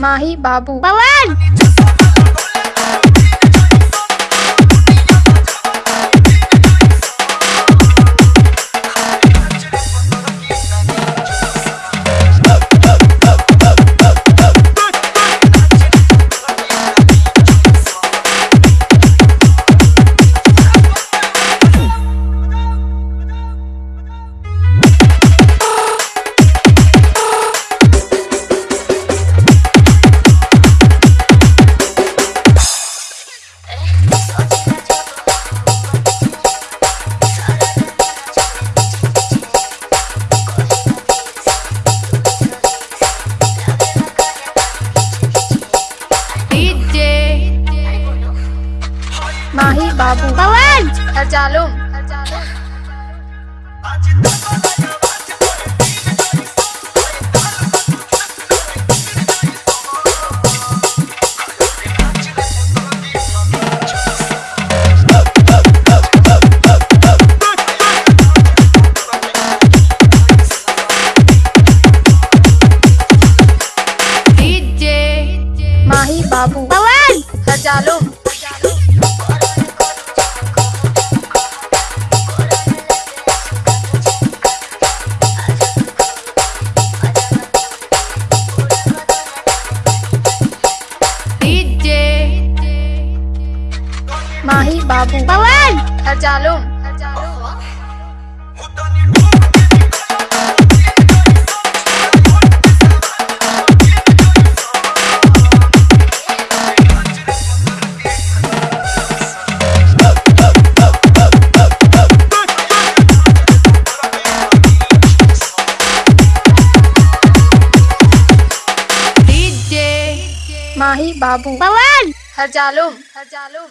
माही बाबू। पवन! माही बाबू। पवन हरजालुम माही बाबू। पवन हरजालुम माही बाबू। पवन हरजालुम DJ. माही बाबू। पवन हरजालुम हरजालुम